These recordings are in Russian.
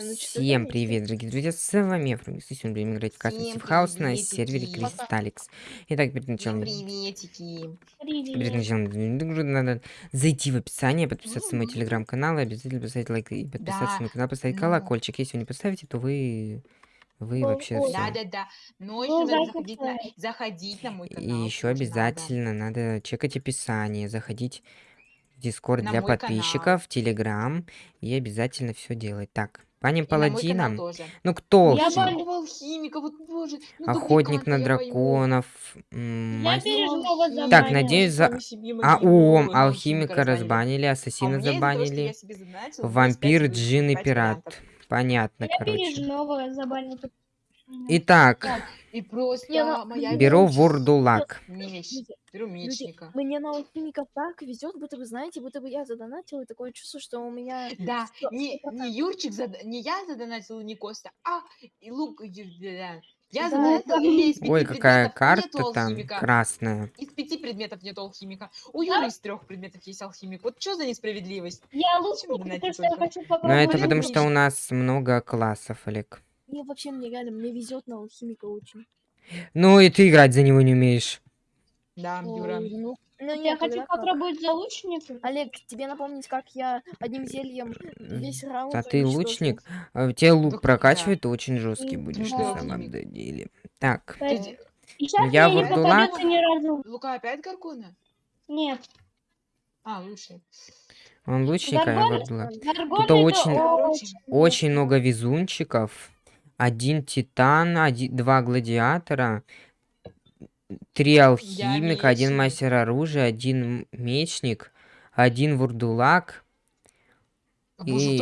Ну, Всем привет, дорогие друзья, с вами Фрумис, и сегодня будем играть в Custom Steve House на сервере Кристалликс. Итак, перед началом, приветики. перед началом игры надо зайти в описание, подписаться на мой телеграм-канал, и обязательно поставить лайк и подписаться Да, на мой канал, поставить ну. колокольчик. Если вы не поставите, то вы... Вы вообще ой. все. Да, да, да. Но Ну, еще надо заходить на, заходить на мой И канал. еще тоже обязательно надо чекать описание, заходить в Дискорд для подписчиков, в Телеграм, и обязательно все делать. Так, паладинам. тоже. Ну кто? Я Какого алхимика, вот боже. ну, Охотник на я драконов. м, Я переживала Так, надеюсь, за- А, о, алхимика разбанили, А ассасина что забанили. я Вампир, джин и пират. Понятно, Я короче. переживала за больницу. Итак, Так, и просто моя беру вурдулак. Меч. Люди, мне на алхимиков так везет, будто вы знаете, будто бы я задонатила, и такое чувство, что у меня... Да, всё- не, не Юрчик, зада- не я задонатил, не Костя, а и Лук. да. Я Да, задонатил, это- и у меня из пяти Ой, какая карта там алхимика. красная. Из пяти предметов нет алхимика. У Юры из трех предметов есть алхимик. Вот что за несправедливость? Я донатить потому что я хочу Но это потому что у нас много классов, Олег. Мне вообще, мне реально, мне везет на алхимика очень. Ну и ты играть за него не умеешь. Да, Юра. Ой, ну, ну Я хочу попробовать за лучницу. Олег, тебе напомнить, как я одним зельем весь раунд А ты лучник? А Тебе лук прокачивает, ты очень жесткий будешь да. на самом деле. Так, Я разу. Лука опять Гаргона? Нет. А, лучше. он лучник, а я. Гаргон Тут очень- Очень много везунчиков. Один титан, один, два гладиатора, три алхимика, один мастер оружия, один мечник, один вурдулак. боже, и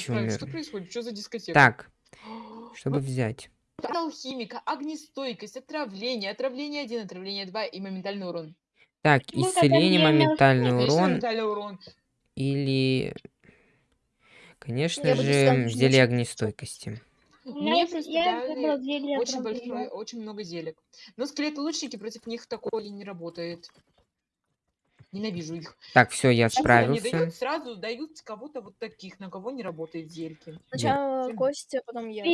исправить? умер. Что происходит? Что за дискотека? Так, чтобы взять. Алхимика, огнестойкость, отравление, отравление 1, отравление 2 и моментальный урон. Так, Ну, исцеление, моментальный урон моментальный урон. или, конечно Я же, зелье огнестойкости. Мне просто я дали очень большое, очень много зелек. Но скелеты-лучники против них такое не работает. Ненавижу их. Так, все, я Они справился. дают, сразу дают кого-то вот таких, на кого не работает зельки. Сначала Костя, потом я.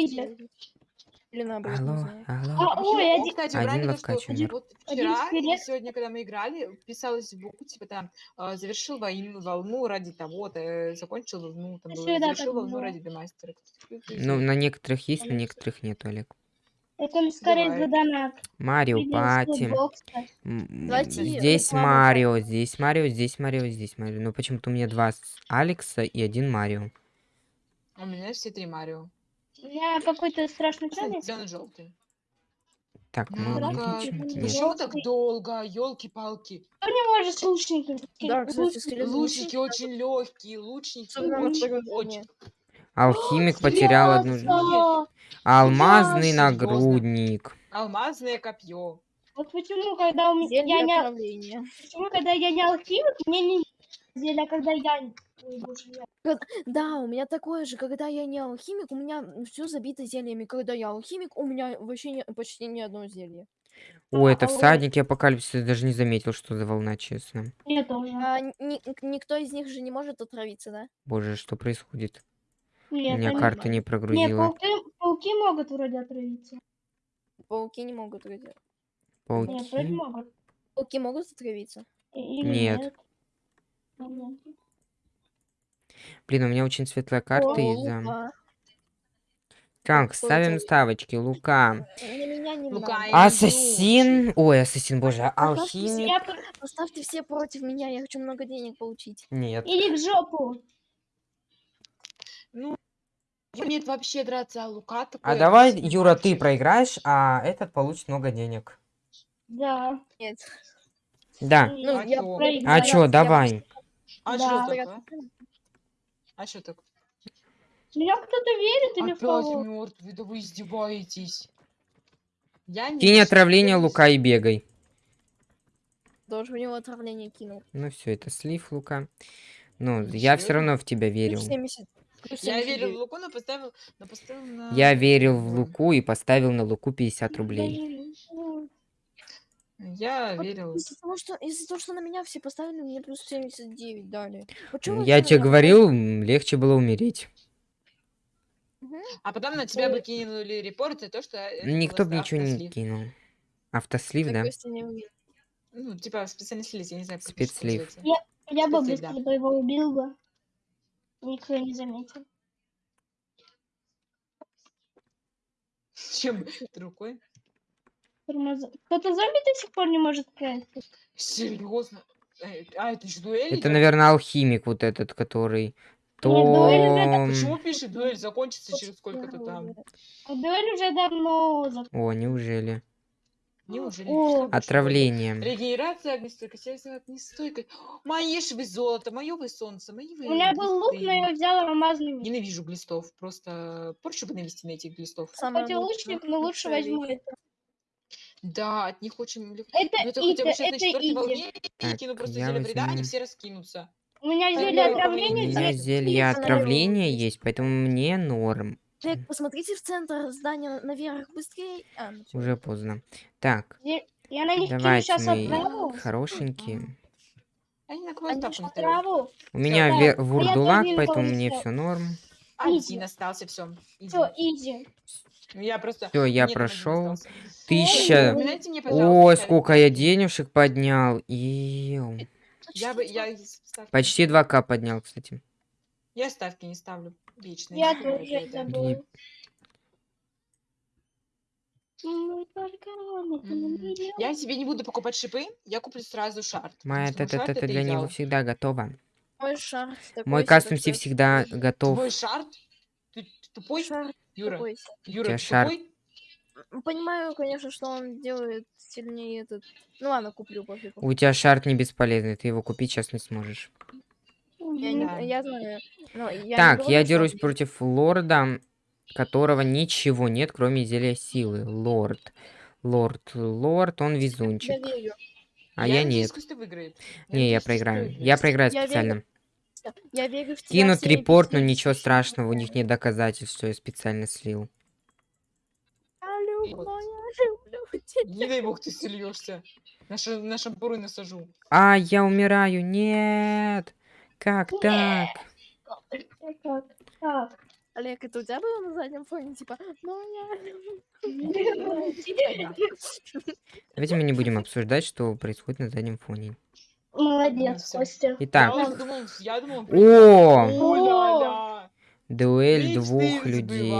Или наоборот, не Алло, знаю. алло. А, ой, один- кстати, один правильно, ловкач что умер. вот Один вчера и скелет. сегодня, когда мы играли, писалось в букву, типа там, э, завершил войну, волну ради того-то, э, закончил волну, там А было, завершил так волну было. ради демастера. Ну, на некоторых есть, на некоторых нет, Олег. Это скорее Давай. за донат. Марио Пати. Здесь Марио, здесь Марио, здесь Марио, здесь Марио. Но почему-то у меня два Алекса и один Марио. А У меня все три Марио. У меня какой-то страшный ценник. Зеленый желтый. Так, мы Ну. Почему так долго? Елки-палки. Кто не может с лучником? Да, кстати, Лучники очень легкие, лучники очень. Алхимик потерял одну жизнь. Алмазный нагрудник. Алмазное копье. Вот почему, когда у меня я не, почему, когда я не алхимик, мне не зелье, а когда я Ой, боже, я- Да, у меня такое же, когда я не алхимик, у меня все забито зельями. Когда я алхимик, у меня вообще не- почти ни одно зелье. О, это а всадники апокалипсиса. Даже не заметил, что за волна, честно. Я тоже. А ни- никто из них же не может отравиться, да? Боже, что происходит? Нет, У меня карта не Нет, прогрузила. пауки, пауки могут вроде отравиться. Пауки не могут отравиться. Нет, вроде Пауки. могут. Пауки могут отравиться? Или Нет. нет. Блин, у меня очень светлая карта О, из-за... Так, ставим ставочки. Лука. Лука, Ассасин. Ой, ассасин, боже. Алхимик. Поставьте все против меня, я хочу много денег получить. Нет. Или в жопу. Ну, умеет вообще драться, а Лука такой... А давай, Юра, ты проиграешь, а этот получит много денег. Да. Нет. Да. Ну, А я чё? проиграю. А чё, Я давай. А Да. что Я- так, а? А что так? Меня кто-то верит или в Опять кого? мертвый, да вы издеваетесь. Я не Кинь отравление, Лука, и бегай. Тоже в него отравление кинул. Ну все, это слив, Лука. Ну, я все равно в тебя верил. Плюс 70. плюс Я верил в 79. Луку, но поставил, но поставил на... Я верил в Луку и поставил на Луку 50 рублей. Я Вот верил. Из-за того, что из-за того, что на меня все поставили, мне плюс 79 дали. Вы Я тебе говорил, легче было умереть. А потом на тебя бы кинули репорт за то, что это Никто бы ничего не автослив. кинул. Автослив, Так да? Не. Ну, типа специальный слив, я не знаю, как это Спецслив. называется. Я бы да. быстро бы его убил бы. Никто не заметил. Чем ты рукой? Тормоза. Кто-то зомби до сих пор не может красить. Серьезно? Э, А, это еще дуэль? Это, наверное, алхимик вот этот, который... дуэль уже То... Почему пишет дуэль закончится через сколько-то там? А дуэль уже давно зак- О, неужели? Неужели? О. Отравление. Регенерация, огнестойкость, я взяла огнестойкость. Мои ж вы золото, мое вы солнце, мои вы У меня был лук, но я взяла алмазный меч. Ненавижу глистов, просто порчу бы навести на этих глистов. Самое Хоть и лучник, но лучше лучшая возьму это. Да, от них очень легко. Это Ну это хотя бы сейчас на четвертой волне Так, кину просто зелье вреда, они все раскинутся. У меня Так, зелье давай, У отравления, меня зелье- отравления есть, поэтому мне норм. Олег, посмотрите в центр здания наверх быстрее. А, ну. Уже поздно. Так, Я на них кину давайте сейчас мои отраву. хорошенькие. Они на кого отраву. У меня так, а вурдулак, поэтому не мне все норм. Один Изи. остался, все. Все, изи. Ну я просто... Все, я прошел. Тысяча. Харри сколько я денежек поднял. Иу. Я бы... Я ставки- Почти 2к поднял, кстати. Я ставки не ставлю. Вечно. Я тоже миллион. Я себе не буду покупать шипы, я куплю сразу шарт. Моя что шарт т-т-т это для него всегда готова. Мой шар такой Мой кастом всегда готов. Твой шарт? Ты, тупой? Шар Юра, себе. Юра, шарт. тупой? Понимаю, конечно, что он делает сильнее этот. Ну ладно, куплю пофигу. У тебя шарт не бесполезный, ты его купить сейчас не сможешь. Я, не- я знаю. но я не так, говорю, я что дерусь он- против лорда, которого ничего нет, кроме зелья силы. Лорд. Лорд, лорд, он Я везунчик. верю. А я надеюсь, нет. Выиграет. Не, я Костя проиграю. Я проиграю Я верю. Я верю в тебя Кинут репорт, но ничего страшного, у них нет доказательств, что я специально слил. Я люблю, Вот. я люблю тебя. Не дай бог ты сольешься. На, ша- на шампуры насажу. А, я умираю, нет! Как так? Так, так. Олег, это у тебя было на заднем фоне, типа, ну я люблю. Давайте мы не будем обсуждать, что происходит на заднем фоне. Молодец. Костя. Итак, Я думал, я думал, о, дуэль двух людей.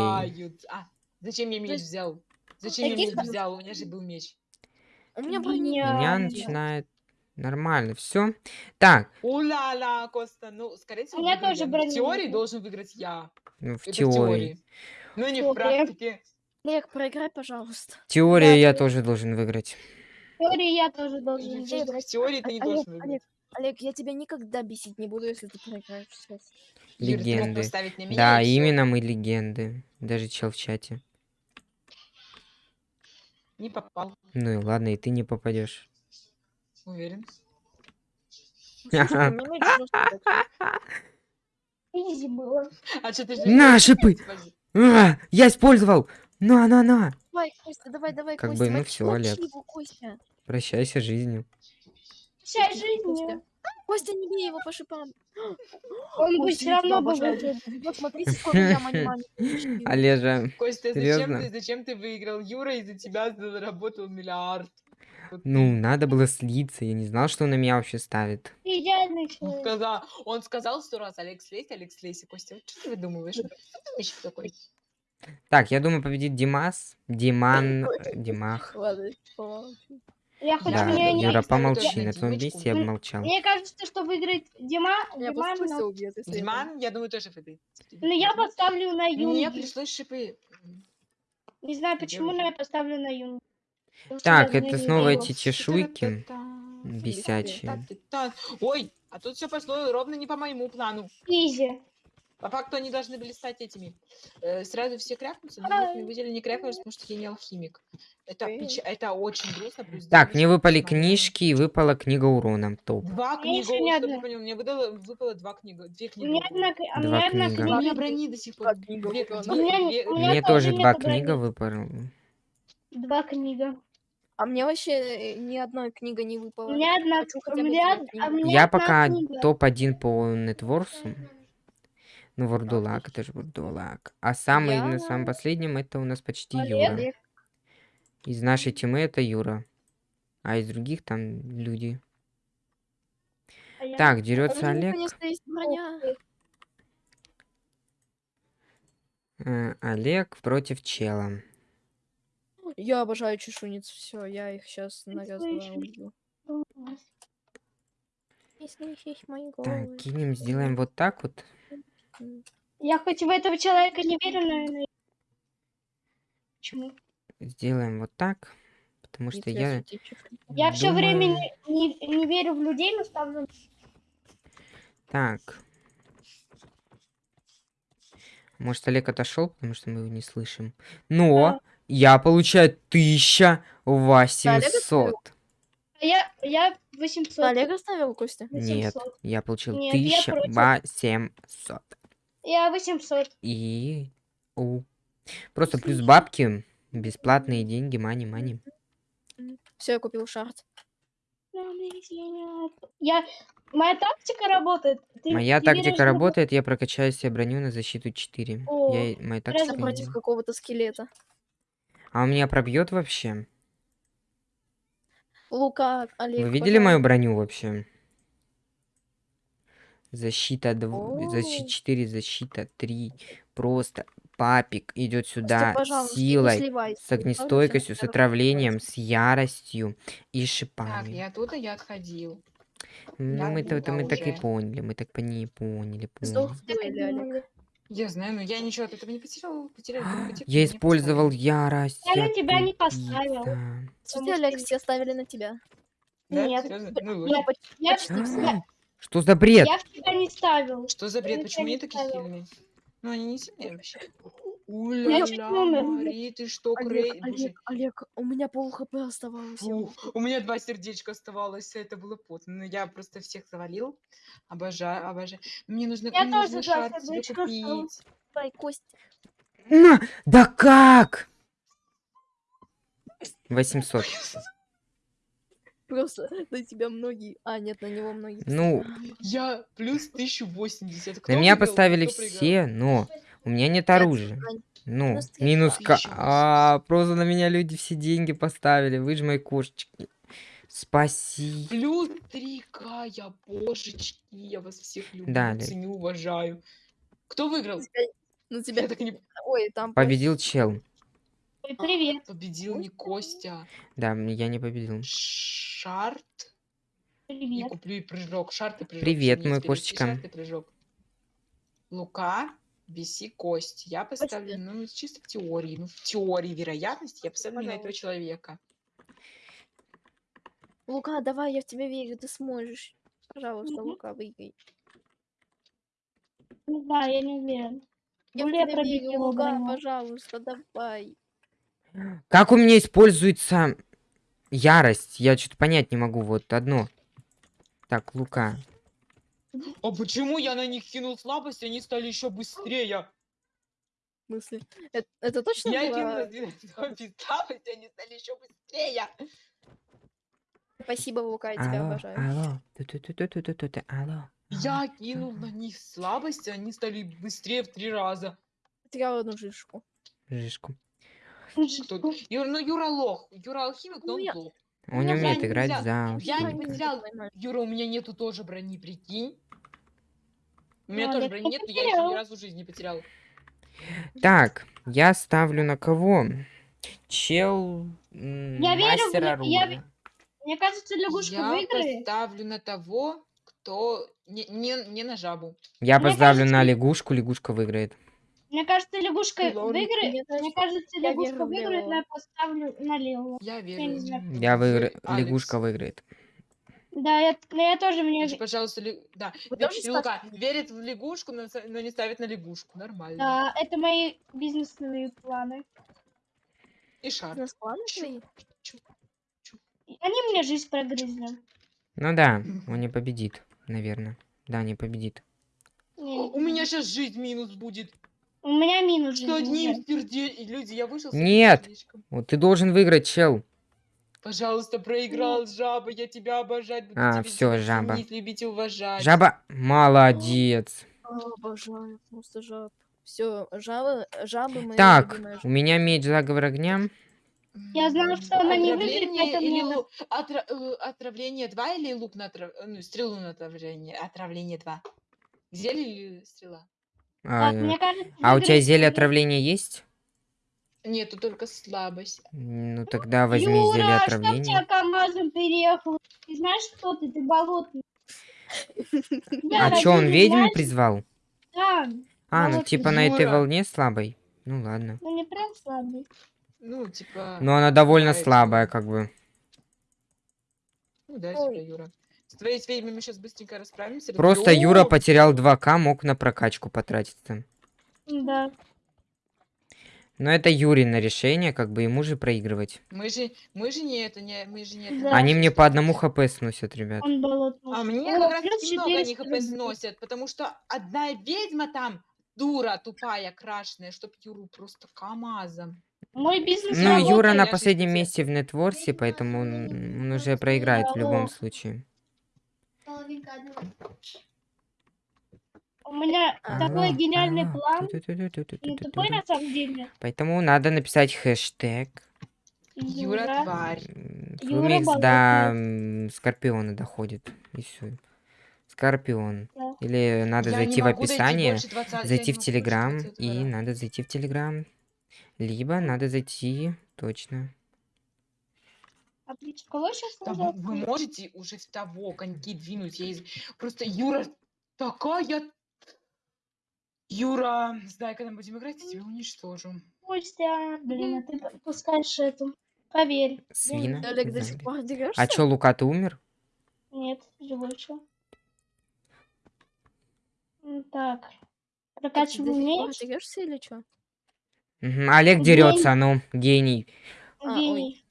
А, зачем я меч взял? Зачем я меч взял? У меня же был меч. У меня брони Меня начинает нормально, все. Так, О-ля-ля, Коста. Ну, скорее всего, У меня выиграю тоже я. Но брони В теории должен выиграть я. ну, в Это теории. Ну, не в практике. Олег, проиграй, пожалуйста. Теория Да, я ты- тоже должен выиграть. В теории я тоже должен В выиграть. теории ты не Олег, должен Олег. Олег, я тебя никогда бесить не буду, если ты проиграешь сейчас. Легенды. меня, Да, именно мы легенды. Даже чел в чате. Не попал, Ну и ладно, и ты не попадешь. уверен. Изи было. А что ты На, шипы! А, я использовал! На, на, на! Давай, Костя, давай, давай, Как Костя. бы, ну мочи- всё, Олег. его, Костя. Прощайся жизнью. Костя. жизнь. Костя, не бей его по шипам. Он бы Костя, все я равно тебя бы обожаю. выиграл. Вот смотрите, сколько я мани мани получила. Олежа, Костя, зачем Серьёзно? ты, зачем ты выиграл? Юра из-за тебя заработал миллиард. Ну, надо было слиться. Я не знал, что он на меня вообще ставит. Ты идеальный Он человек. сказал, он сказал сто раз, Алекс Лейс, Алекс. И Костя, вот что ты выдумываешь? Что ты вообще такой? Так, я думаю, победит Димас. Диман. э, Димах. Ладно. Я хоть Да, меня не... Юра, помолчи. на твоем месте я бы молчал. Мне кажется, что выиграет Дима, Меня Диман, но... убьет, Диман, я думаю, тоже фиды. но я поставлю на Мне Юнги. пришлось шипы. Не знаю почему, но я поставлю на Юнги. Так, я это снова эти чешуйки. Бесячие. Ой, а тут все пошло ровно не по моему плану. Изи. По факту они должны были стать этими. э, сразу все крякнутся, но мы выделили не крякнулись, потому что я не алхимик. Это, печ- это очень грустно. плюс Так, мне выпали книжки и выпала книга урона. Топ. Два Мне книга, не одна. понял, мне выдало, выпало два книга, две У книги. меня одна, а у Два меня одна книга. У меня книга. брони до сих пор. Книга Две- две- У меня не- две- у меня Мне тоже два книга выпала. Два книга. А мне вообще э, ни одной книга не выпала. У меня одна, Хочу у меня, а мне Я одна пока книга. топ-1 по нетворсу. Ну, Вурдулак, это же Вурдулак. А самый, на самом Я- последнем, это у нас почти Олег. Юра. Из нашей темы это Юра. А из других там люди. А я- Так, дерется Олег. Э, Олег против чела. Я обожаю чешуниц. Все, я их сейчас на Это раз ещё два убью. Класс. Если есть мои Так, кинем, сделаем вот так вот. Я хоть в этого человека не верю, наверное. Почему? Сделаем вот так. Потому что я. Я все время думаю- не, не, не верю в людей, но ставлю. Так. Может, Олег отошел, потому что мы его не слышим. Но я получаю 1800. А я, я 800. Олег оставил Костя? Нет, 800. я получил Нет, я против. 1800. Я 800. И... у. Просто плюс бабки, бесплатные деньги, мани, мани. Все, я купил шарт. Я... Моя тактика работает. Ты- Моя ты тактика работает, я прокачаю себе броню на защиту 4. О, Я... Моя тактика... против какого-то скелета. А у меня пробьет вообще? Лука, Олег. Вы видели мою пожалуйста. броню вообще? Защита, дв... О. защита 4, защита 3. Просто папик идет сюда пожалуйста, с не силой, с не огнестойкостью, с отравлением, с яростью и Так, шипами. я оттуда я отходил. Ну, я мы-то это мы так и поняли, мы так пони поняли, Сдох поняли. дуэли, Олег. Я знаю, но я ничего от этого не потерял. потерял только потерпел, Я не использовал ярость. Я на я тебя не поставил. Кстати, Олег, все оставили на тебя. Да? Нет. Серьезно? Ну, Я, я, почти я, все. Что за бред? я в тебя не ставил. Что за бред? Я Почему они такие ставила. сильные? Ну, они не сильные вообще. умер. Мари, ты что, Крей? Олег, Олег, Олег, у меня пол хп оставалось. я Фу, у меня два сердечка оставалось, это было потно. Но я просто всех завалил. Обожаю, обожаю. Мне нужно, Я мне тоже нужно два шар оставила. купить. Давай, Кость. На! Да как? 800. Просто на тебя многие... А, нет, на него многие. Ну. Я плюс 1080. Кто на меня выиграл, поставили все, но у меня нет оружия. Ну, Минус тысячи. А, просто на меня люди все деньги поставили. Вы же мои кошечки. Спасибо. Плюс 3к, я божечки, я вас всех люблю, Далее. ценю, уважаю. Кто выиграл? Ну Я тебя... так не Ой, там... Победил чел. Ой, Привет. победил не Костя. Да, я не победил. Шарт и Привет. куплю и прыжок. Шарт и прыжок. Привет, мой и кошечка. Шарт и прыжок. Лука, Биси, Кость. Я поставлю, ну, чисто в теории. Ну, в теории вероятности я поставлю на этого Пожалуйста. человека. Лука, давай, я в тебя верю, ты сможешь. Пожалуйста. Лука, выиграй. Не знаю, я не уверен. Я в Более тебя верю, Лука, пожалуйста, давай. Как у меня используется ярость? Я что-то понять не могу. Вот одно. Так, Лука. А почему я на них кинул слабость, и они стали еще быстрее? В смысле? Это, это точно Я было? кинул на слабость, они стали еще быстрее. Спасибо, Лука, я тебя Алло, обожаю. алло. Ту-ту-ту-ту-ту-ту-ту, Алло. Я кинул на них слабость, и они стали быстрее в три раза. Потеряла одну жишку. Жишку. Кто? Юра, ну Юра лох. Юра алхимик, но он Ну, я- лох. Он не я умеет не играть взял. за Я не. Нормально. Юра, у меня нету тоже брони, прикинь. У меня Ну, тоже так брони нет, но я еще ни разу в жизни не потерял. Так, я ставлю на кого? Чел Я верю мастер я оружия. ве- Мне кажется, лягушка я выиграет. поставлю на того, кто... Не, не, не на жабу. Я Мне поставлю на кажется- лягушку, лягушка выиграет. Мне кажется, лягушка Ну, ладно. выиграет. Мне кажется, Мне кажется, я лягушка верю выиграет, но я поставлю на Лео. Я не верю. знаю. Я в выиграю. Лягушка выиграет. Да, я, но я тоже мне... Пожалуйста, ли- да. Вы Лука верит в лягушку, но, но не ставит на лягушку. Нормально. Да, это мои бизнесовые планы. И шар. На склады Чё? твои? Они мне жизнь прогрызли. Ну да, он не победит, наверное. Да, не победит. Не, У меня сейчас жизнь минус будет. У меня минус Что уже. сердечком. Люди, я вышел Нет. Вот ты должен выиграть, чел. Пожалуйста, проиграл, жаба, я тебя обожать буду. А, тебя жаба. ценить, любить и уважать. Жаба, молодец. Обожаю просто жаб. Все, жабы, жабы мои Так, у меня меч заговор огня. Я знала, что она не выиграет, Отравление поэтому или лу- отра- э, отравление 2 или лук на отрав- э, ну, стрелу на отравление? Отравление 2. Зелье или стрела? А, Так, мне кажется, а у тебя зелье Юра. отравления есть? Нету только слабость. Ну тогда возьми Юра, зелье а что тебя отравления. КамАЗом переехал? Ты знаешь, кто ты? Ты болотный. А чё, он ведьму призвал? Да, А, ну типа на этой Юра. волне слабой. Ну ладно. ну не прям слабый. Ну, типа... Но она довольно слабая, что- как бы. Ну да, типа, Юра. С твоей с ведьмами сейчас быстренько расправимся. Просто разобьём Юра потерял всё. 2к, мог на прокачку потратиться. Да. Но это Юрина решение, как бы ему же проигрывать. Мы же, мы же не это, не, мы же не это. Да. Они мне по одному хп сносят, ребят. Он болотный. А мне О, как раз много они 400 хп сносят, потому что одна ведьма там дура, тупая, крашеная, чтоб Юру просто КамАЗом. Мой бизнес Ну, Юра на последнем месте в нетворсе, поэтому он, он уже проиграет в любом Алло. случае. У меня такой Алло, гениальный алло. план. Ну, тупой на самом деле. Поэтому надо написать хэштег. Юра, тварь. Флумикс до Скорпиона доходит. И все. Скорпион. Да. Или надо Я зайти в описание, больше 20 я зайти в Телеграм, 20 и надо зайти в Телеграм. Либо надо зайти, точно. Ты кого сейчас Да вы, вы можете уже в того коньки двинуть. Я из- Просто Юра такая... Юра, не знаю, когда мы будем играть, я тебя уничтожу. Костя, блин, а ты пускаешь эту. Поверь. Свина. Олег, до сих пор дерешься? А чё, Лука, ты умер? Нет, живой еще. Так. Прокачиваем До сих пор меч. дерешься или что? Мгм, Олег Гений. дерется, ну, гений. А, ой.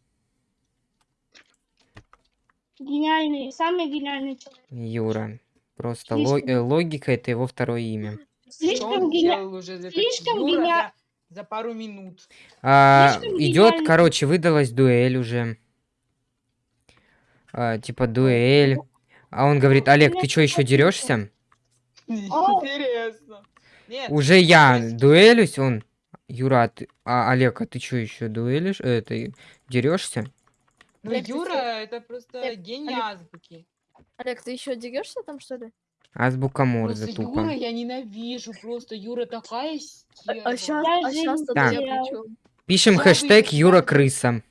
Гениальный, самый гениальный человек. Юра. Просто Слишком. э, логика это его второе имя. Слишком уже за, слишком Юра за, за пару минут? А, Слишком идет, короче, выдалась дуэль уже. А, типа дуэль. А он говорит, Олег, ты что, еще дерешься? Интересно. Нет, Уже я есть- дуэлюсь, он. Юра, а ты- а, Олег, а ты что еще дуэлишь? Э, ты дерешься? ну Юра? Это просто Олег, гений Олег. азбуки. Олег, ты еще дерешься там, что ли? Азбука Морзе Просто тупо. Юра я ненавижу, просто Юра такая А, стерва. сейчас, Я а сейчас-то Так. Пишем Я хэштег выйду, Юра крыса.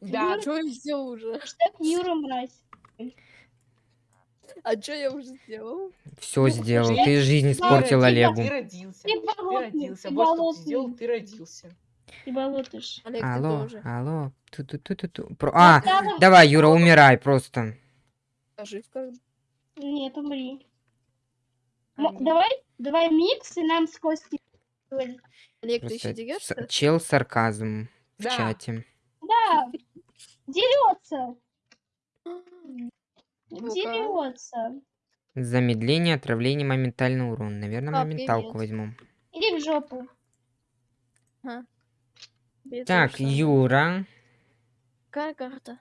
Да, Что я сделал уже? Штаб Юра мразь. А что я уже сделал? Все Ну, сделал. Ты жизнь испортил Олегу. ты родился. Ты родился. Вот что ты сделал, ты родился. Ты болотыш. Олег, ты Алло, тоже. алло. Ту-ту-ту-ту-ту. Про- А, Настало- давай, Юра, умирай просто. А жив как? Нет, умри. А, М-. Давай, давай микс, и нам с Костей. Олег, ты Просто еще с- дерешься? чел сарказм в Да. чате. Да, дерется, дерется. Замедление, отравление, моментальный урон. Наверное, А, моменталку привет. возьму. Иди в жопу. Тебе Так, самое. Юра. Какая карта?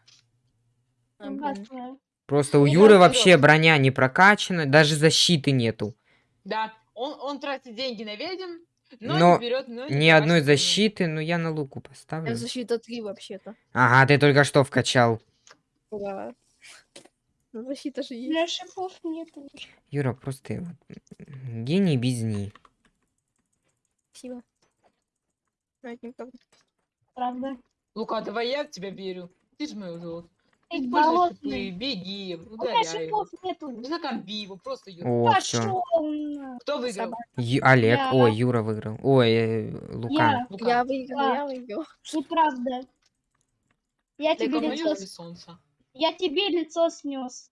А. Просто у Юры вообще броня не прокачана, даже защиты нету. Да, он, он тратит деньги на ведьм, но, Но не берет ну, Ни одной защиты, но я на луку У поставлю. меня защита 3 вообще-то. Ага, ты только что вкачал. Да. Ну, защита же У есть. меня шипов нету. Юра, просто гений без ней. Спасибо. Ну. Правда. Лука, давай я в тебя верю. Ты же мой золото. Ты Используй болотный. шипы, беги, У меня ударяй его. шипов нету. Закомби его, просто Юра. О. Пошел. Кто выиграл? Собака. Олег, Я. ой, Юра выиграл. Ой, э, Лука. Я. Лука, Я выиграла, Да. я выиграла. Неправда. Я ты тебе лицо, солнце? я тебе лицо снес.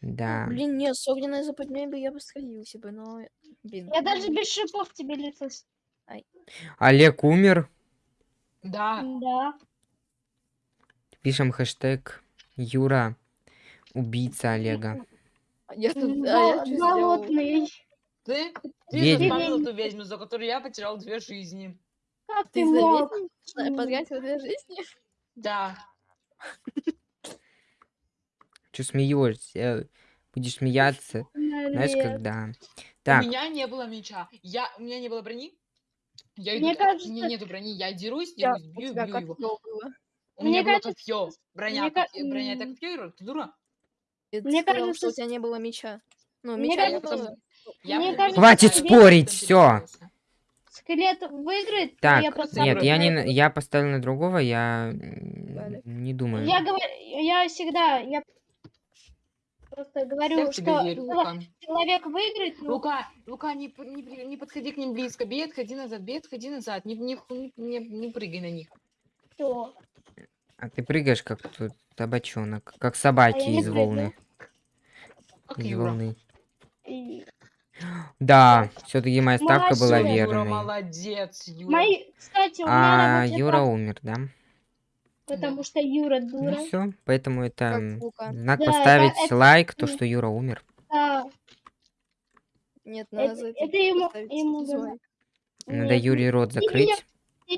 Да. Блин, нет, с огненной западней бы я бы сходился бы, но... Блин. Я даже без шипов тебе лицо снес. Олег умер. Да. Да. Пишем хэштег Юра. Убийца Олега. Я тут... А я что. Ты, ты Ведьма. вспомнил ту ведьму, за которую я потерял две жизни. Как ты Ты мог? потратила две жизни? Да. Че смеешься? Будешь смеяться? Знаешь, когда Так, У меня не было меча. Я, у меня не было брони. Я Мне иду, у кажется- меня нету брони, я дерусь, Я- дерусь, у бью, бью как его. было? У Мне меня было кажется, копье. Броня, мне ка- копье- броня это копье, Ира, ты дура? Ты Мне сказал, кажется, что у тебя не было меча. Ну, Мне меча Я не кажется, было. Я Мне кажется, Хватит спорить, как догадался. Скелет выиграет, так, я просто... нет, я, не, я, на- я поставил на другого, я Далее. не думаю. я говорю, я всегда, я просто Я говорю, тебя что верю, Лука. человек выиграет, но Лука, Лука, не, не, не подходи к ним близко. Бей, отходи назад, бей, отходи назад. Не, не, не, не прыгай на них. всё. А ты прыгаешь как тут табачонок, как собаки не из прыгаю. волны. Как Из Юра. волны. И Да, все-таки моя ставка была Молодец. Юра, верной. молодец, Юра. Мои, кстати, у меня А Юра умер, да? Потому что Юра Ну дура. все, поэтому это Как м, Лука. знак Да, поставить это- лайк, то, что Юра умер. Да, Нет, это, надо за это ему, поставить ему. Надо Нет, Юрий рот закрыть.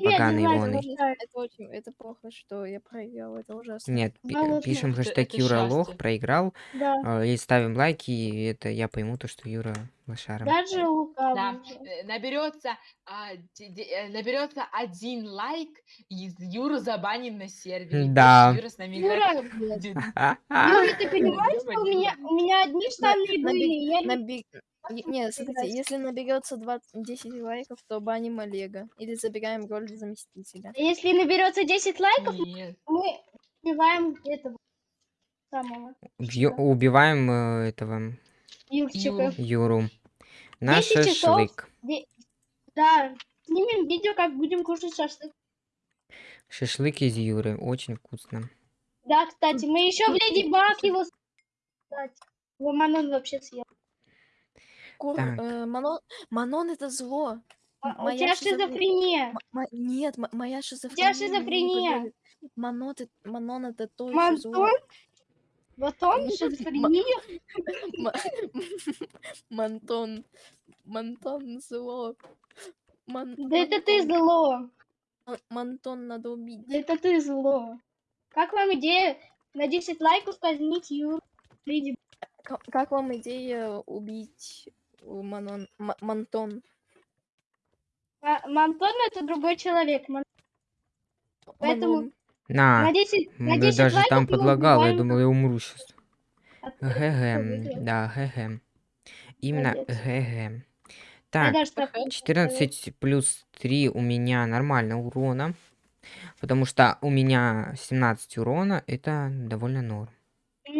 Поганый поставить. Это очень, это плохо, что я проиграл, это ужасно. Нет, Болотно. пишем хэштег это Юра лох, счастье. проиграл, Да, а, и ставим лайки, и это я пойму то, что Юра лошара. даже Лука. Да, выиграл. э, наберется, а, э, наберется один лайк, и Юру забаним на сервере. Да. Юра с нами Юра. Юра, ты понимаешь, что у меня, у меня одни штаны были, не Нет, смотрите, если наберется 20, 10 лайков, то баним Олега. Или забираем роль заместителя. Если наберется 10 лайков, Нет. мы убиваем этого самого Бью- убиваем э, этого Юрчика. Юру. На 10 часов. шашлык. Де- Да, снимем видео, как будем кушать шашлык. Шашлык из Юры. Очень вкусно. Да, кстати, мы еще в Леди Баг его... с- Кстати, его Манон вообще съел. Кур, Так. э, Манон, Манон это зло. А, М- У моя тебя шизофрения- шизофрения. Нет, м- моя шизофрения. мне не шизофрения. позволит. Манон, это, Манон это то еще зло. Мантон? Вот он шизофрения? Ма- Мантон. Мантон зло. Ман- Да это ты Мантон. зло. Мантон надо убить. Да это ты зло. Как вам идея на 10 лайков казнить Ка- Как вам идея убить Манон, Мантон? Ма- Мантон это другой человек. Ман- Поэтому-. На. На 10, на м, 10 даже лайков там мы подлагал, я думал, я умру сейчас. GG. Да, GG. Именно. GG. Так- 14 плюс 3 у меня нормально урона. Потому что у меня 17 урона, это довольно норм.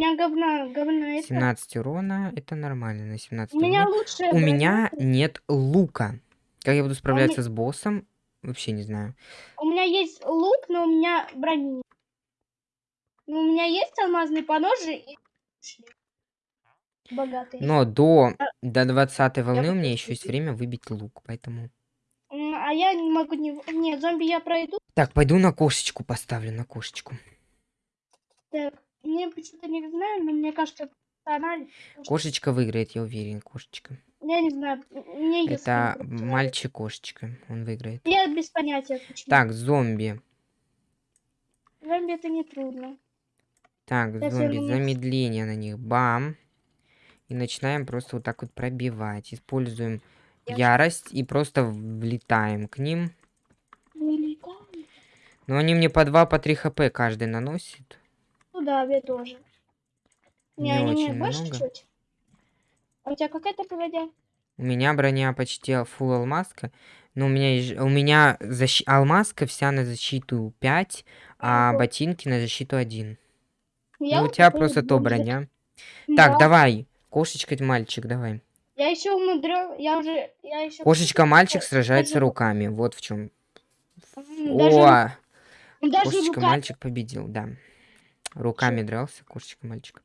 У меня говна, говна это. 17 урона, это нормально на 17 У меня урона. лучшая У броня. меня нет лука. Как я буду А справляться с боссом, вообще не знаю. У меня есть лук, но у меня брони. нет. Ну, у меня есть алмазные поножи и шлем. Богатый. Но до, до 20 волны у хочу меня еще есть время выбить лук, поэтому... А я не могу не... Нет, зомби я пройду. Так, пойду на кошечку поставлю, на кошечку. Так, мне почему-то не знаю, но мне кажется, она... Кошечка выиграет, я уверен, кошечка. Я не знаю, мне Это мальчик-кошечка, он выиграет. Я без понятия, почему. Так, зомби. Зомби это не трудно. Так, Сейчас зомби, замедление на них. Бам. И начинаем просто вот так вот пробивать. Используем Я ярость и просто влетаем к ним. Но они мне по 2, по 3 хп каждый наносит. Ну да, я тоже. Не, Не очень больше много. чуть. А у тебя какая-то погодя? У меня броня почти фул алмазка. Но у меня, у меня защи- алмазка вся на защиту 5, а ботинки на защиту 1. Я ну, у тебя просто то броня. Да. Так, давай. Кошечка, мальчик, давай. Я еще умудрю, я уже, я еще... Кошечка, мальчик даже- сражается руками. Вот в чем. Даже, О, даже кошечка, рука- мальчик победил, да. Руками дрался, кошечка, мальчик.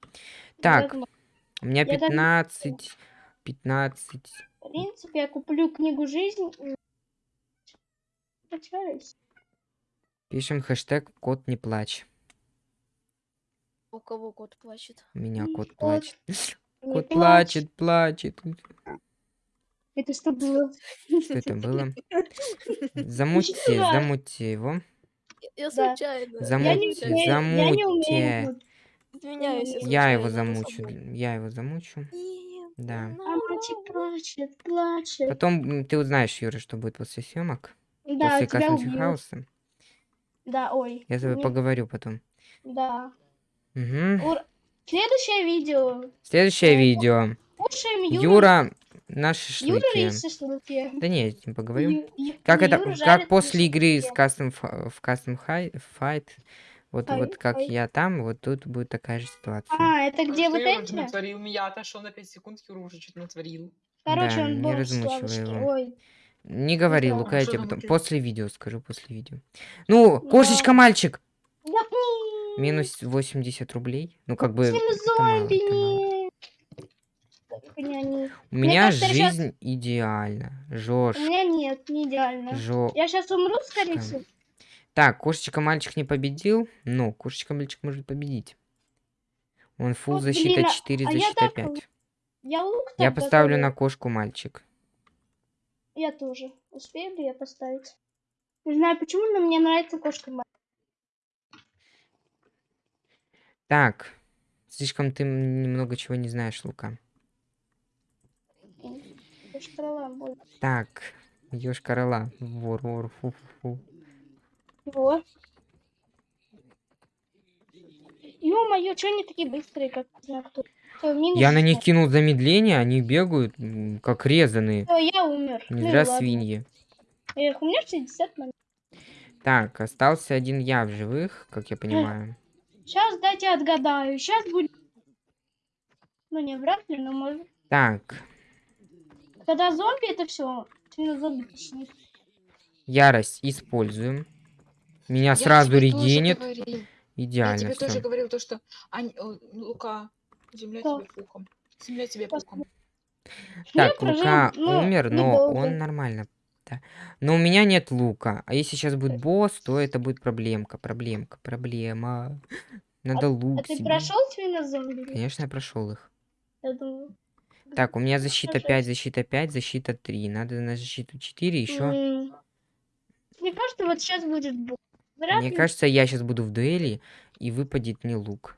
Так, даже- у меня даже- 15, 15. В принципе, я куплю книгу Потеряюсь. Пишем хэштег кот не плачь. У кого кот плачет? У меня кот кот плачет. Не Кот плачет, плачет. Это что было? Что это было? Замутьте, замутьте его. Я случайно. Я не умею, я не умею. Извиняюсь, Я его замучу. Я его замучу. Нет. Да. А мальчик плачет, плачет. Потом ты узнаешь, Юра, что будет после съемок. Да, после убьют. Хауса. Да, ой. Я с тобой не- поговорю потом. Да. Мгм. Ур- Следующее видео. Следующее видео. Юра на Юра шашлыке. и шашлыки. Да не, я с ним поговорю. Ю- Как это, Юра как жарит после игры с шашлыки. кастом фа- в кастом хай, файт, вот, вот как я там, вот тут будет такая же ситуация. А, это где вот Юра эти? натворил? Я отошел на 5 секунд, Юра уже что-то натворил. Короче, Да, он не размучивай его. Ой. Не говори. Лука, я Что тебе потом, после видео скажу, после видео. Ну, кошечка, мальчик! Да, м, Минус 80 рублей. Ну, как бы, Всем это мало, зомби, это мало. Не. У Мне меня кажется, жизнь идеальна. Жош, У меня нет, не идеально. жо... Я сейчас умру, скорее всего. Так, кошечка-мальчик не победил, но кошечка-мальчик может победить. Он фул Вот, защита блин, а- 4, а я защита так 5. Я лук Я так поставлю на кошку-мальчик. Я тоже. Успею ли я поставить? Не знаю почему, но мне нравится кошка моя. Так, слишком ты немного чего не знаешь, Лука. Будет. Так, ёшка корола. Вор, вор, фу, фу, фу. Вот. Ё-моё, чё они такие быстрые, как не знаю кто. Всё, минус Я на них 16. кинул замедление, они бегают, как резаные. Всё, я умер. Не Ну зря ладно. свиньи. Эх, у меня 60 моментов. Так, остался один я в живых, как я понимаю. Сейчас дайте отгадаю. Сейчас будет... Ну, не вряд ли, но может... Так, Когда зомби, это все. Зомби точнее. ярость используем. Меня Я сразу тоже регенит. говорил. Я Идеально тебе тоже все. говорил то, что... Ань, о, Лука, земля Что? тебе пухом. Земля тебе пухом. Я Так, прожил, Лука ну, умер, но недолго. он нормально. Да. Но у меня нет лука. А если сейчас будет босс, то это будет проблемка, проблемка, проблема. Надо лук А ты себе. прошел именно зомби? Конечно, я прошел их. Я думаю. Так, у меня защита Жесть. 5, защита 5, защита 3. Надо на защиту 4 еще. Мне кажется, вот сейчас будет. Вряд Мне ли. кажется, я сейчас буду в дуэли, и выпадет мне лук.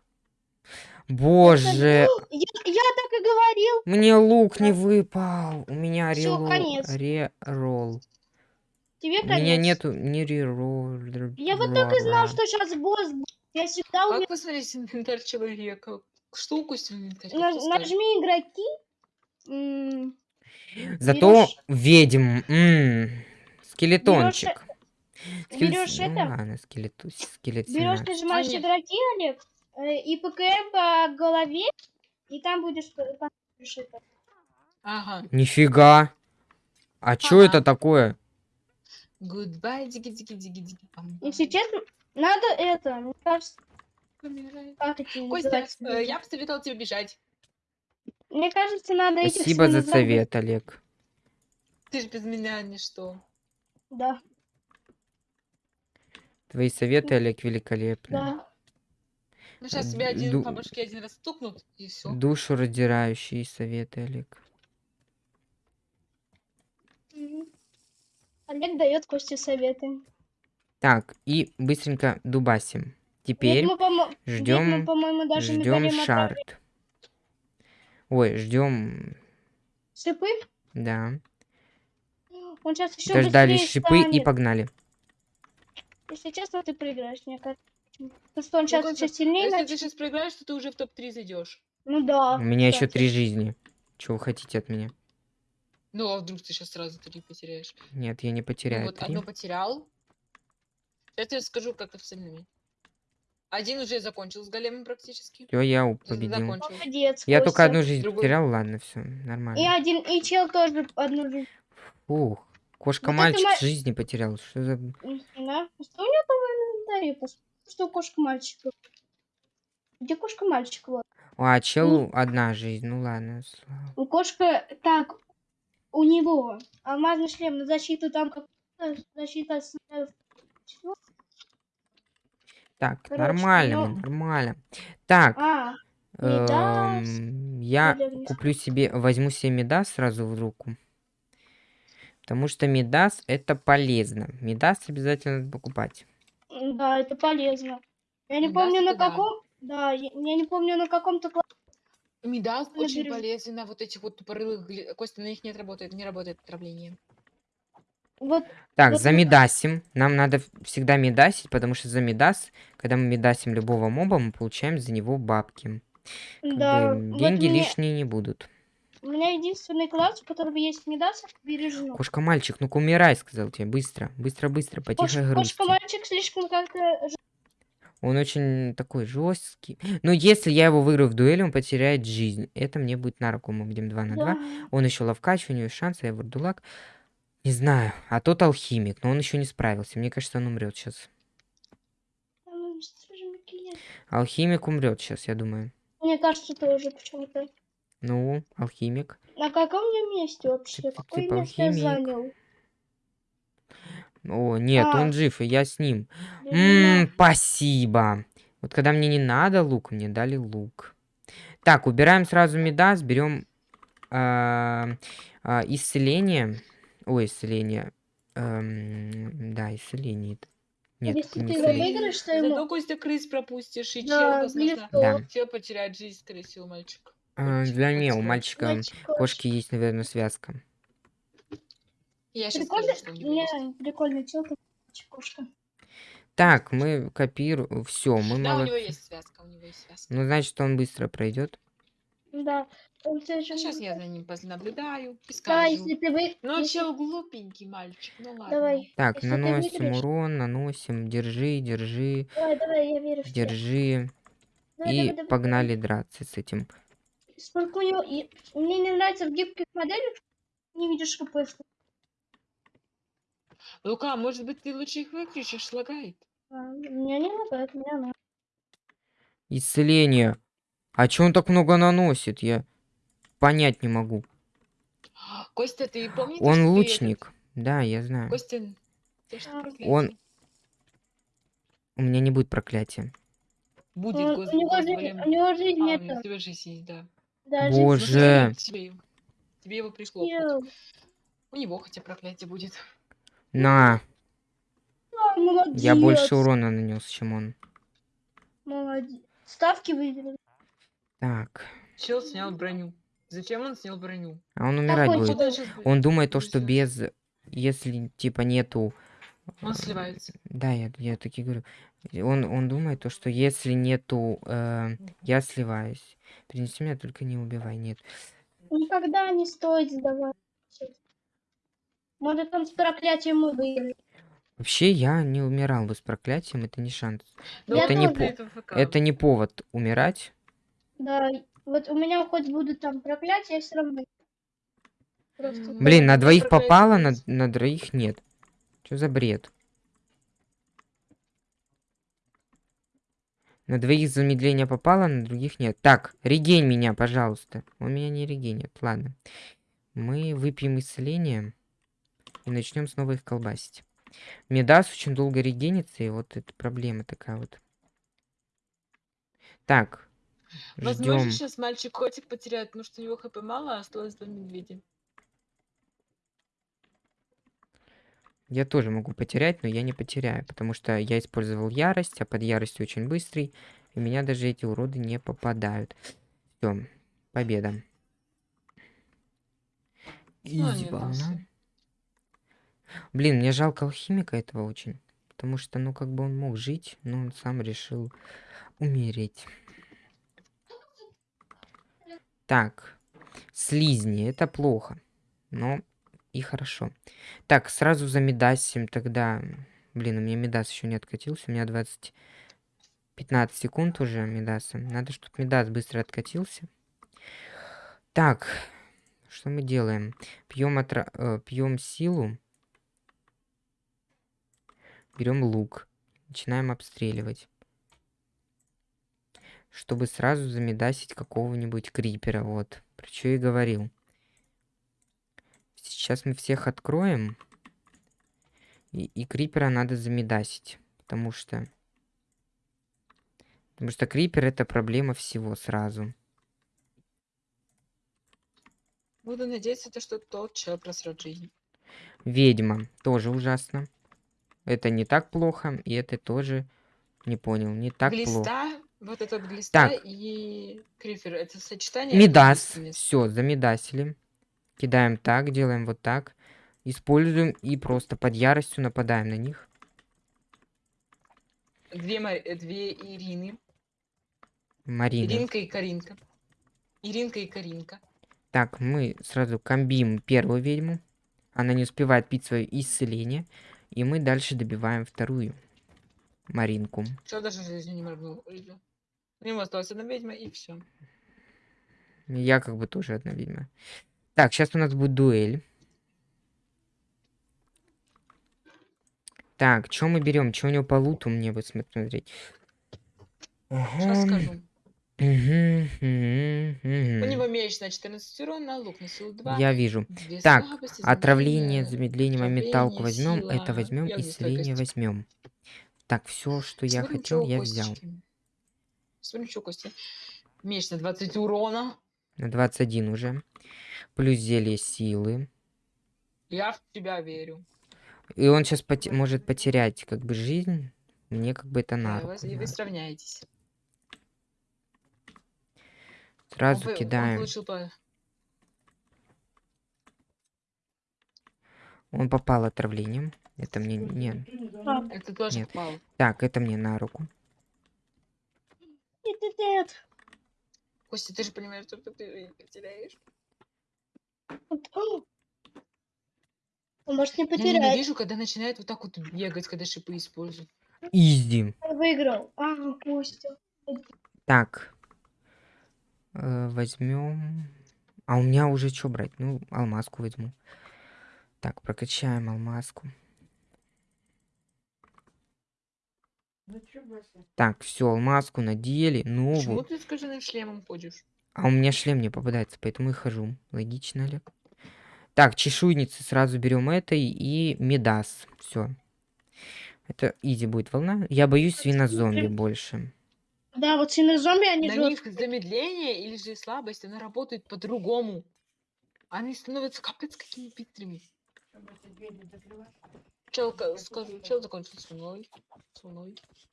Боже, Я, я так и говорил. мне лук не выпал. У меня конец. реролл. Тебе У конец. меня нету ни реролл. Я вот так и знал, что сейчас босс будет. Я умею. Как посмотреть инвентарь человека? На- ты скажешь? нажми игроки. М, Зато Берёшь- ведьм. м, Скелетончик. Скелет- берёшь ну это, ладно, скелету- скелет Берешь, 17. нажимаешь А, нет. игроки, Олег, э, и ПКМ по голове, и там будешь п- посмотришь это. Ага. Нифига. А чё Ага. это такое? Goodbye, диги-диги-диги-диги. Пам, Если честно, надо это, мне кажется, как Костя, э, я бы советовал тебе бежать. Мне кажется, надо этих Спасибо за совет, Олег. Ты же без меня ничто. Да, Твои советы, Олег, великолепны. да. Ну, сейчас Ду- тебе один по башке один раз стукнут, и все. Душу раздирающие советы, Олег. Олег дает Косте советы. Так, и быстренько дубасим. Теперь ждем, ждем шарт. Ой, ждем, шипы. да. Он сейчас еще Дождались шипы и станет. погнали. Если честно, ты проиграешь, мне кажется. Потому что он Ну, сейчас еще сильнее Если ты начнет. сейчас проиграешь, то ты уже в топ-3 зайдешь. Ну да. У меня еще три жизни. Чего вы хотите от меня? Ну, а вдруг ты сейчас сразу три потеряешь? Нет, я не Ну, потеряю вот три. одно потерял. Сейчас тебе скажу, как остальными. Один уже закончил с големом практически. Все, я у- победил. Закончил. Молодец, Я Костя. только одну жизнь Другой- потерял, ладно, все, И нормально. один, и чел тоже одну жизнь. Ух, Вот это кошка-мальчик ма- жизни потерял. Что за... Да? Что у него? Посмотри, Что кошка-мальчик. Где кошка-мальчик? Вот. А, челу одна жизнь, ну ладно. слава. У кошка... Так, у него алмазный шлем на защиту там как защита с... э? Так, Короче, нормально, ну- нормально. Так, А, эм, я куплю себе, возьму себе Мидас сразу в руку. Потому что Мидас это полезно. Мидас обязательно надо покупать. да, это полезно. Я не помню на да. каком... Да, я, я не помню на каком-то... Медал очень бережу. полезен на вот этих вот тупорылых... Костя, на них нет работает, не работает отравление. Вот Так, Вот за мы- медасим. Нам надо всегда медасить, потому что за медас, когда мы медасим любого моба, мы получаем за него бабки. Как да, бы вот деньги мне- лишние не будут. у меня единственный класс, в котором есть Медасов, бережно. Кошка-мальчик, ну-ка умирай, сказал тебе. Быстро, быстро, быстро, по тихой грусти. Кошка-мальчик слишком как-то... Он очень такой жесткий. Но если я его выиграю в дуэли, он потеряет жизнь. Это мне будет на руку. Мы будем 2 на 2. Да. Он еще ловкач, у него есть шанс, а я вурдулак. Не знаю. А тот алхимик, но он еще не справился. Мне кажется, он умрет сейчас. Макияж? Алхимик умрет сейчас, я думаю. Мне кажется, тоже почему-то. Ну, алхимик. На каком я месте вообще? Тип- Какое типа место я алхимик. занял? О, нет, А. он жив, и я с ним. Ммм, спасибо. Вот когда мне не надо лук, мне дали лук. Так, убираем сразу медас, берем а, а, исцеление. Ой, исцеление. Эм, да, исцеление. это. Нет, Если не ты его выиграешь, то ему... Зато Костя крыс пропустишь, и Да, чел, возможно, Да. чел потеряет жизнь, скорее всего, мальчик. А, для меня у мальчика Мальчик, кошки есть, наверное, связка. Я сейчас Прикольно, скажу, что не, прикольно, телка, кошка. Так, мы копируем. Все, мы Да, у него есть связка, у него есть связка. Ну, значит, он быстро пройдет. Да. Он сейчас не- я за ним понаблюдаю и Да, скажу. если ты вы... Ну, если- чел глупенький мальчик, ну ладно. Давай, Так, Если ты наносим выиграешь- урон, наносим. Держи, держи, давай, давай, я верю в тебя. держи. Давай, И давай, давай, погнали драться с этим. Сколько у него... и- Мне не нравится в гибких моделях, не видишь хп. Лука, может быть, ты лучше их выключишь, лагает? А, Меня не лагает, меня надо. Исцеление. А чё он так много наносит? Я понять не могу. Костя, ты помнишь, Он ты этот- лучник. Да, я знаю. Костя, ты что А? Он- У меня не будет проклятия. Будет, Он- гос- у, него жизнь, Господи. у него жизнь А, нет. у тебя жизнь есть, да. Да, Ну, жизнь Боже. Тебе, его- тебе его съел. У него хотя проклятие будет. На, А, молодец. я больше урона нанес, чем он. Молодец. Ставки выиграли. Так. Чел снял броню. Зачем он снял броню? А он умирать будет. Он думает то, что без... Если, типа, нету... Он сливается. Да, я, я таки говорю. Он, он думает то, что если нету... э, я сливаюсь. Принеси меня, только не убивай, нет. Никогда не стоит сдавать. Может, он с проклятием мы выиграли. Вообще, я не умирал бы с проклятием, это не шанс. Это не по- Это не повод умирать. Да, вот у меня хоть будут там проклятия, я все равно. Просто Блин, на двоих проклятие попало, на, на двоих нет. Что за бред? На двоих замедление попало, на других нет. Так, регень меня, пожалуйста. Он меня не регенит. Ладно. Мы выпьем исцеление и начнем снова их колбасить. Медас очень долго регенится, и вот это проблема такая вот. Так, Возможно, ждем. сейчас мальчик котик потеряет, потому что у него хп мало, а осталось два медведя. Я тоже могу потерять, но я не потеряю, потому что я использовал ярость, а под яростью очень быстрый, и меня даже эти уроды не попадают. Все, победа. Ну, дался. Блин, мне жалко алхимика этого очень, потому что, ну, как бы он мог жить, но он сам решил умереть. Так, слизни, это плохо, но и хорошо. Так, сразу за Медасим тогда. Блин, у меня Медас еще не откатился. У меня 20... 15 секунд уже Медаса. Надо, чтобы Медас быстро откатился. Так, что мы делаем? Пьем, отра... э, пьем силу. Берем лук. Начинаем обстреливать. Чтобы сразу замедасить какого-нибудь крипера. Вот. Про что и говорил. Сейчас мы всех откроем. И, и крипера надо замедасить. Потому что... Потому что крипер это проблема всего сразу. Буду надеяться, то, что тот чел просрет жизнь. Ведьма. Тоже ужасно. Это не так плохо. И это тоже... Не понял. Не так плохо. Вот это глиста Так. и крифер. Это сочетание. Мидас. Все, замидасили. Кидаем так, делаем вот так. Используем и просто под яростью нападаем на них. Две, Мари- э, две Ирины. Марина. Иринка и Каринка. Иринка и Каринка. Так, мы сразу комбим первую ведьму. Она не успевает пить свое исцеление. И мы дальше добиваем вторую. Маринку. Что даже жизнью не моргнул. У него осталась одна ведьма и все. Я как бы тоже одна ведьма. Так, сейчас у нас будет дуэль. Так, что мы берем? Что у него по луту мне бы смотреть? Сейчас скажу. У него меч на 14 урона, лук на силу 2. Я вижу. две Так, слабости, Отравление, замедление, моменталку возьмем. Это возьмем, и огнестойкость. возьмем. Так, все, что я хотел, я взял. Смотрим, что Костя. Меч на 20 урона. На 21 уже. Плюс зелье силы. Я в тебя верю. И он сейчас может потерять как бы жизнь. Мне как бы это Да, на и руку, вас- и вы да. сравняетесь. Сразу Он он кидаем. получил по- Он попал отравлением. Это мне не. А, Это тоже Нет. попал. Так, это мне на руку. Нет, нет, нет. Костя, ты же понимаешь, что ты потеряешь. О! Он может не Я потерять. ненавижу, когда начинает вот так вот бегать, когда шипы используют. Изи. Выиграл. А, Костя. Так. возьмем. А у меня уже что брать? Ну, алмазку возьму. Так, прокачаем алмазку. Так, все, алмазку надели. Ну Почему вот. ты с кожаным шлемом ходишь? А у меня шлем не попадается, поэтому и хожу. Логично, Олег. Так, чешуйницы сразу берем этой и медас. Все. Это изи будет волна. Я боюсь свинозомби больше. Да, вот свинозомби, они На них замедление или же слабость, она работает по-другому. Они становятся капец какими быстрыми. Чел, ка- скажу, чел закончил с луной. С.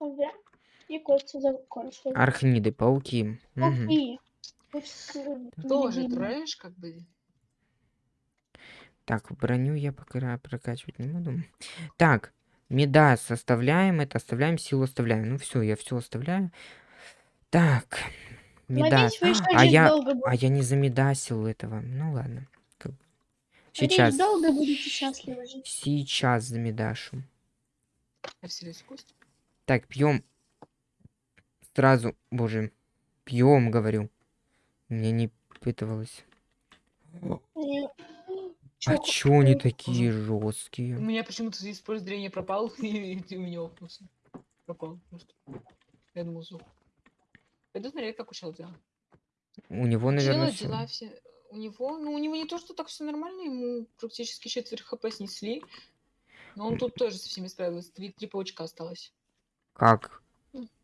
Да. И Костя закончил. Архниды, пауки. Вот с- Тоже трэш, как бы. Так, броню я пока прокачивать не буду. Так, медас оставляем, это оставляем, силу оставляем. Ну все, я все оставляю. Так, медас. Надеюсь, А жить я, а я не замедасил этого. Ну ладно. Надеюсь, Сейчас, долго будете счастливы жить. сейчас в кость. Так, пьем. Сразу, боже, пьем, говорю. Мне не пытывалось. А Чё, они такие У жесткие? меня почему-то из поля зрения пропал, и ты у меня опнулся. Пропал просто. Я думал, сдох. Пойду смотреть, как у чела дела. У него, У наверное, чела дела все... У него, ну, у него не то, что так все нормально, ему практически четверть хп снесли. Но он тут тоже со всеми справился. Три, три паучка осталось. Как?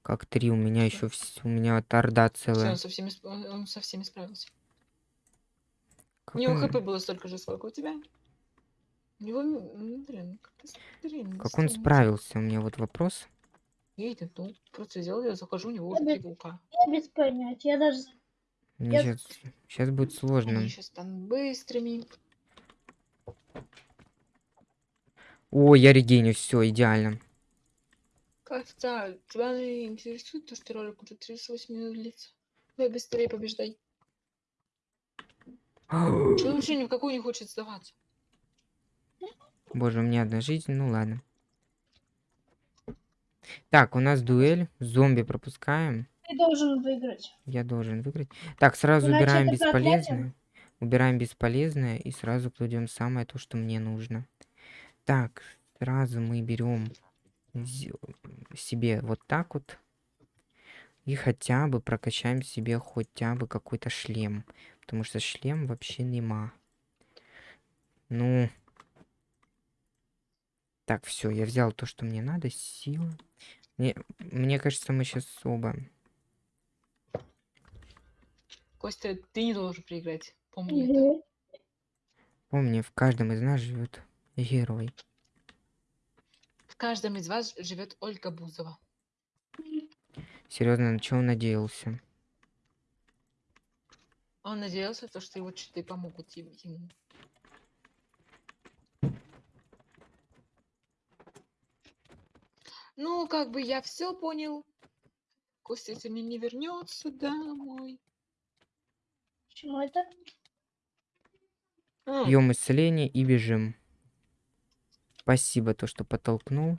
Как три? У меня еще у меня вот орда Всё, целая. он со всеми, сп- он, со всеми справился. Как У него он, хп было столько же, сколько у тебя. У него, м, блин, как-то блин, как он справился? У меня вот вопрос. Я иду, ну, просто взял, я захожу, у него уже три паука. Я без понятия. Я даже... Я- сейчас, сейчас будет сложно. Они сейчас станут быстрыми. О, я регеню, все, идеально. Как-то тебя интересует то, что ролик уже 38 минут длится. Давай быстрее побеждай. Человек вообще ни в какую не хочет сдаваться. Боже, у меня одна жизнь, ну ладно. Так, у нас дуэль. Зомби пропускаем. Ты должен выиграть. Я должен выиграть. Так, сразу Иначе убираем это проклятие. бесполезное. Убираем бесполезное и сразу кладем самое то, что мне нужно. Так, сразу мы берем себе вот так вот. И хотя бы прокачаем себе хотя бы какой-то шлем. Потому что шлем вообще нема. Ну. Так, все, я взял то, что мне надо. Сила. Мне, мне кажется, мы сейчас оба Костя, ты не должен проиграть. Помни это. Мгм. Помни, в каждом из нас живет герой. В каждом из вас живет Ольга Бузова. Серьезно, на чего он надеялся? Он надеялся, то, что его читы помогут ему. Ну, как бы я все понял. Костя сегодня не вернется домой. Почему это? Пьем исцеление и бежим. Спасибо, то, что подтолкнул.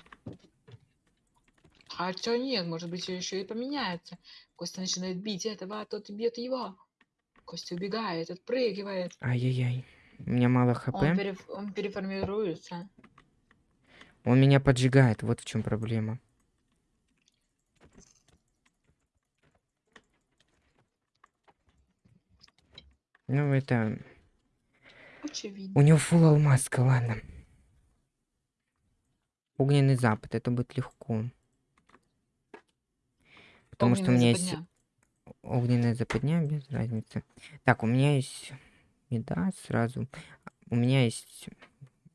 А чё нет, может быть, еще и поменяется. Костя начинает бить этого, а тот бьет его. Костя убегает, отпрыгивает. Ай-яй-яй. У меня мало хп. Он, переф- он переформируется. Он меня поджигает, вот в чем проблема. Ну, это... Очевидно. У него фул алмазка, ладно. Огненный запад, это будет легко. Потому что у Огненная меня есть западня. огненная западня, без разницы. Так, у меня есть меда сразу. У меня есть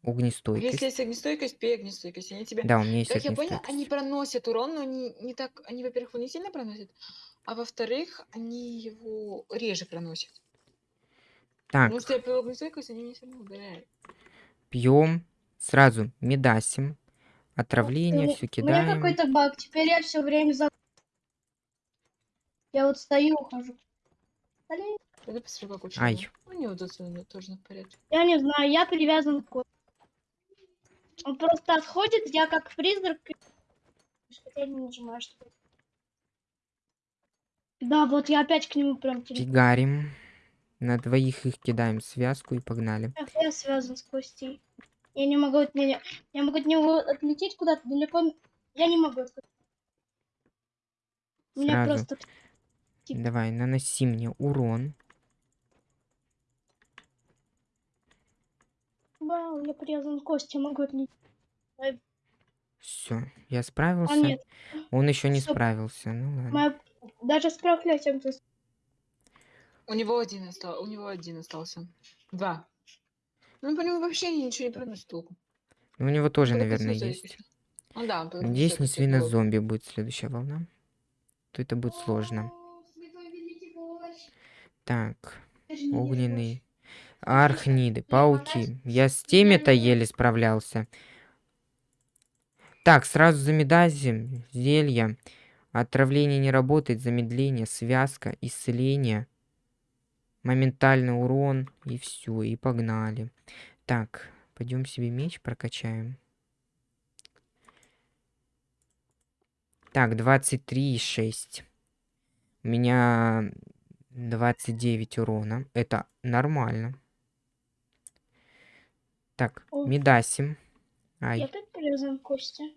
огнестойкость. Если есть огнестойкость, пей огнестойкость. Они тебя... Да, у меня есть Как я понял, они проносят урон, но они не так... Они, во-первых, его не сильно проносят, а во-вторых, они его реже проносят. Так, Потому что я пил огнестойкость, они не сильно ударяют. пьем сразу медасим. Отравление, У все меня кидаем. какой-то баг. Теперь я все время за... Я вот стою, ухожу. Блин, Это посмотри, как учил. Ай. У него тут всё тоже на порядке. Я не знаю, я привязан к коту. Он просто отходит, я как призрак. Я не нажимаю, что Да, вот я опять к нему прям. Фигарим. На двоих их кидаем связку и погнали. Я связан с Костей. Я не могу от меня. Я могу от него отлететь куда-то далеко. Я не могу. У меня Сразу. просто. Давай, наноси мне урон. Вау, я привязан к Косте, могу отлететь. Все, я справился. А нет, Он еще не Стоп. справился. Ну ладно. моя... даже с проклятием ты... У него один остался. У него один остался. Два. Ну, по нему вообще ничего не проносит толком. Ну, У него тоже, Только наверное, свинозойкость. есть. Ну да, Надеюсь, не свинозомби будет следующая волна. То это будет сложно. Так, огненный. Архниды, пауки. Я с теми-то еле справлялся. Так, сразу замедазим. Зелья. Отравление не работает. Замедление, связка, исцеление. Моментальный урон. И все, и погнали. Так, пойдем себе меч прокачаем. Так, 23,6. У меня 29 урона. Это нормально. Так, О. медасим. Я Ай, опять привязан к Косте.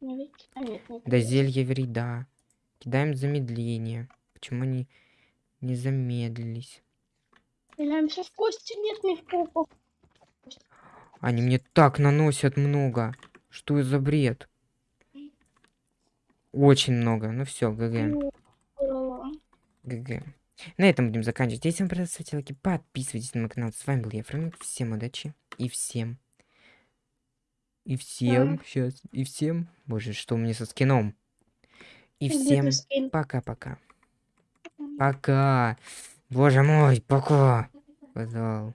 Не ведь? А нет, не да привязан. зелье вреда. Кидаем замедление. Почему они не замедлились? Стреляемся в Кости, нет ни в попу. Они мне так наносят много. Что за бред? Очень много. Ну все, ГГ. ГГ. На этом будем заканчивать. Если вам понравилось, ставьте лайки, подписывайтесь на мой канал. С вами был я, Фрэнк. Всем удачи. И всем. И всем. Сейчас. И всем. Боже, что у меня со скином? И всем ты скин? пока-пока. Пока. Боже мой, пока. Сказал.